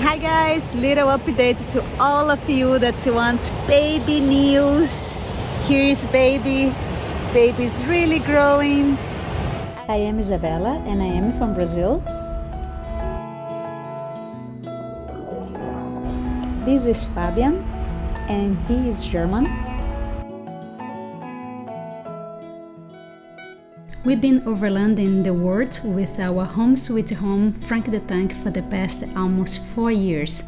Hi guys, little update to all of you that want baby news. Here is baby. Baby is really growing. I am Isabella and I am from Brazil. This is Fabian and he is German. We've been overlanding the world with our home sweet home Frank the Tank for the past almost four years.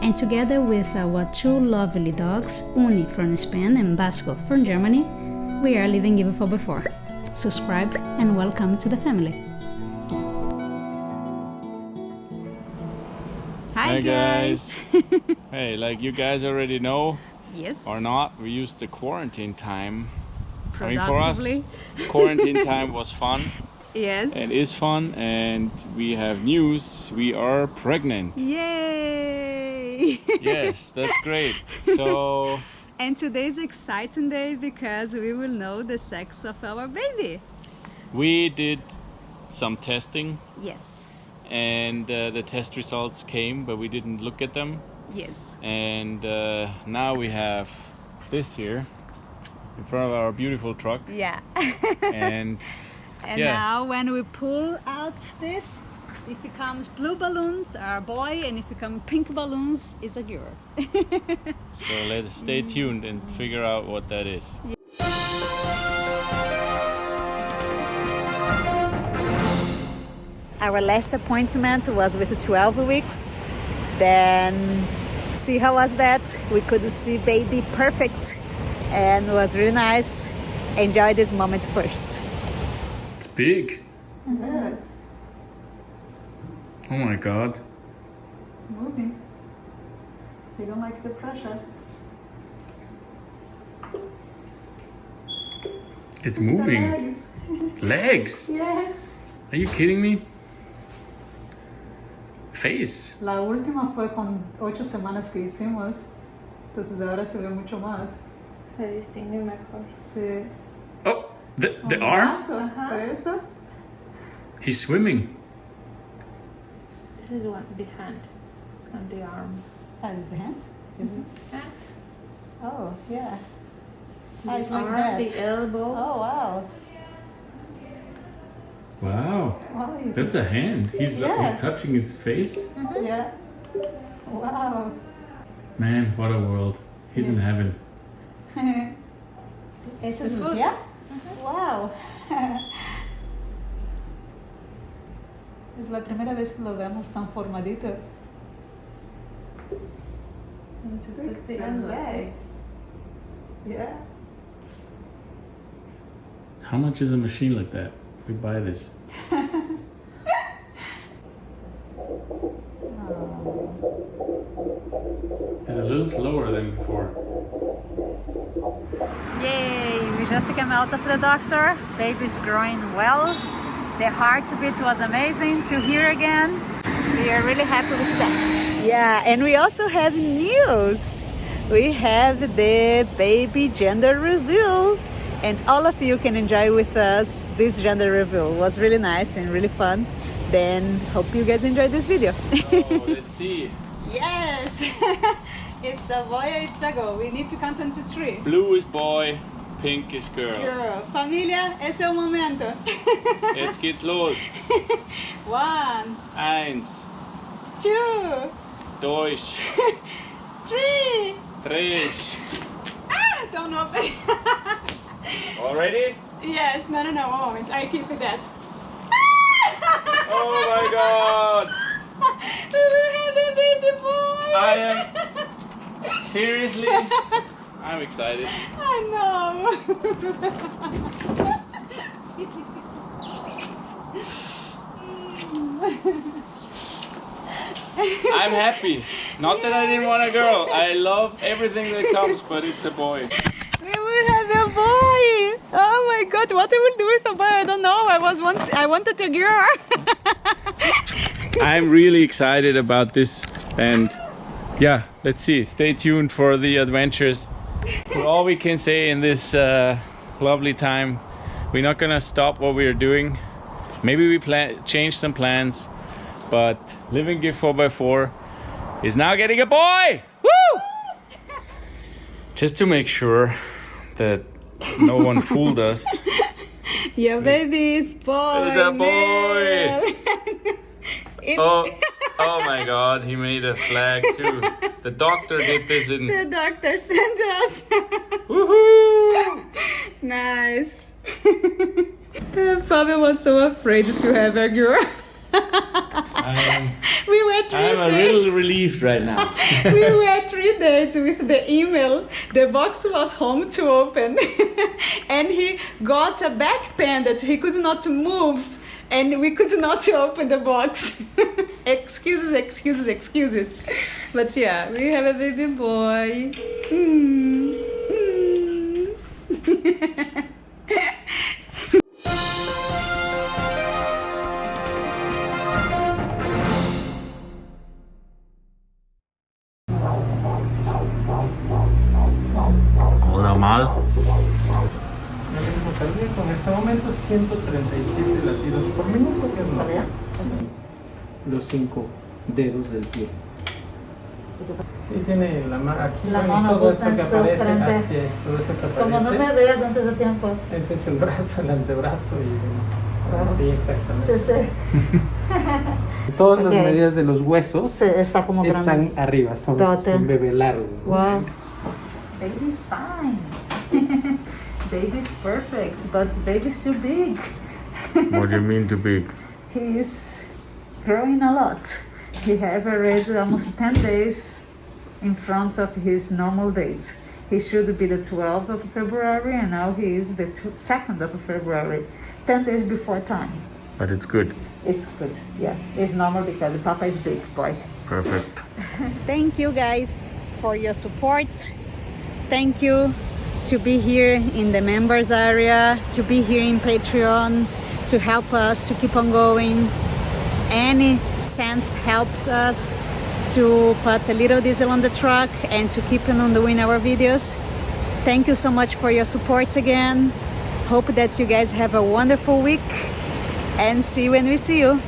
And together with our two lovely dogs, Uni from Spain and Basco from Germany, we are living even for before. Subscribe and welcome to the family. Hi, Hi guys. hey, like you guys already know Yes. or not, we used the quarantine time. I mean, for us, quarantine time was fun Yes. and is fun, and we have news. We are pregnant. Yay! yes, that's great. So, and today is exciting day because we will know the sex of our baby. we did some testing, Yes. and uh, the test results came, but we didn't look at them. Yes. And uh, now we have this here in front of our beautiful truck, Yeah. and and Yeah. now when we pull out this, if it comes blue balloons are a boy and if it come pink balloons is a girl. So let's stay mm. tuned and figure out what that is. Our last appointment was with 12 weeks. Then see how was that? We could see baby perfect and it was really nice. Enjoy this moment first. It's big. Yes, Oh my god. it's moving. They don't like the pressure. It's moving. Legs. Legs. Yes. Are you kidding me? Face. La última fue con ocho semanas que hicimos. Entonces ahora se ve mucho más. Se distingue mejor. Sí. Oh, the, the arm? brazo, He's swimming. This is one the hand and the arm. That is the hand. Isn't it? Hand. Oh, yeah. The Ah, it's like that. the elbow. Oh, wow. Wow. Wow, That's a hand. He's, Yes. he's touching his face. Yeah. Wow. Man, what a world. He's in heaven. Esse es The un foot. pie? Wow. es la primera vez que lo vemos tan formadito. Y se And legs. Yeah. How much is a machine like that? We buy this. It's a little slower than before. Yay! We just came out of the doctor. Baby's growing well. The heartbeat was amazing to hear again. We are really happy with that. Yeah, and we also have news. We have the baby gender reveal. And all of you can enjoy with us this gender reveal. It was really nice and really fun. Then hope you guys enjoyed this video. Oh, let's see. Yes! it's a boy it's a girl. We need to count unto three. Blue is boy, pink is girl. Girl. Familia, es el momento. Jetzt geht's los. One, Eins, two, dos, three. tres. Ah, don't open. Already? yes, no, no, no, one moment. I keep it that. Oh my god! we will have a baby boy. I am seriously. I'm excited. I know. I'm happy. Not that I didn't want a girl. I love everything that comes, but it's a boy. We will have a boy. Oh my god, what I will do with a boy? I don't know. I was want I wanted a girl. I'm really excited about this and yeah, let's see. Stay tuned for the adventures. But all we can say in this uh, lovely time, we're not gonna stop what we're doing. Maybe we plan change some plans, but Living Gift 4x4 is now getting a boy! Woo! Just to make sure that no one fooled us. Your baby is boy. It's a boy. it's Oh, oh my god, he made a flag too. The doctor did this in. the doctor sent us. Woohoo! nice. Fabio was so afraid to have a girl. We were 3 I'm a days. little relieved right now. we were three days with the email. The box was home to open, and he got a back pain that he could not move, and we could not open the box. excuses, excuses, excuses. But yeah, we have a baby boy. Mm. Mm. El ritmo cardíaco en este momento 137 latidos por minuto, que es normal. Los cinco dedos del pie. Sí, tiene la mano aquí La mano todo esto que aparece, así es, todo eso que Como no me aparece. veas antes de tiempo. Este es el brazo, el antebrazo y bueno, sí, exactamente. Sí, sí. Todas las medidas de los huesos Sí, está como están grande. arriba, son Rote. un bebé largo. Wow. Baby's fine. baby's perfect, but the baby's too big. What do you mean too big? He's growing a lot. He have already almost 10 days in front of his normal date. He should be the 12th of February and now he is the 2nd of February. 10 days before time. But it's good. It's good, yeah. It's normal because Papa is big boy. Perfect. Thank you guys for your support. Thank you to be here in the members area, to be here in Patreon, to help us to keep on going. Any cents helps us to put a little diesel on the truck and to keep on doing our videos. Thank you so much for your support again. Hope that you guys have a wonderful week and see you when we see you.